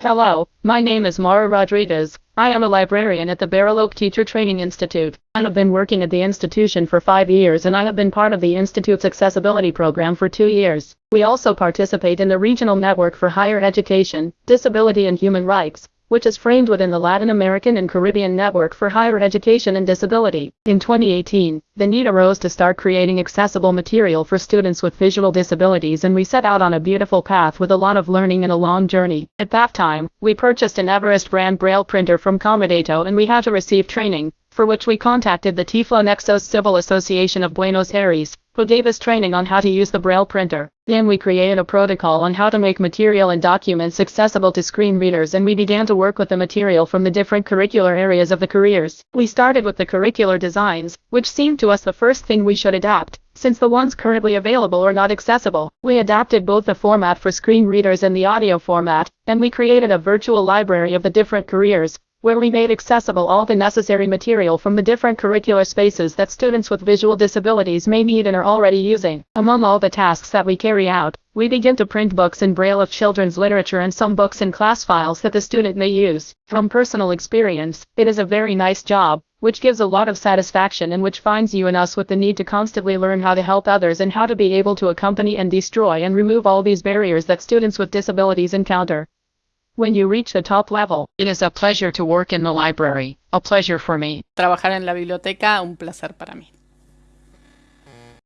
Hello, my name is Mara Rodriguez. I am a librarian at the Barrel Oak Teacher Training Institute. I have been working at the institution for five years and I have been part of the Institute's accessibility program for two years. We also participate in the Regional Network for Higher Education, Disability and Human Rights, which is framed within the Latin American and Caribbean Network for Higher Education and Disability. In 2018, the need arose to start creating accessible material for students with visual disabilities and we set out on a beautiful path with a lot of learning and a long journey. At that time, we purchased an Everest brand braille printer from Comodato and we had to receive training, for which we contacted the Tiflonexos Civil Association of Buenos Aires, who gave us training on how to use the braille printer. Then we created a protocol on how to make material and documents accessible to screen readers and we began to work with the material from the different curricular areas of the careers. We started with the curricular designs, which seemed to us the first thing we should adapt, since the ones currently available are not accessible. We adapted both the format for screen readers and the audio format, and we created a virtual library of the different careers, where we made accessible all the necessary material from the different curricular spaces that students with visual disabilities may need and are already using. Among all the tasks that we carry out, we begin to print books in braille of children's literature and some books in class files that the student may use. From personal experience, it is a very nice job, which gives a lot of satisfaction and which finds you and us with the need to constantly learn how to help others and how to be able to accompany and destroy and remove all these barriers that students with disabilities encounter. When you reach the top level, it is a pleasure to work in the library, a pleasure for me. Trabajar en la biblioteca, un placer para mí.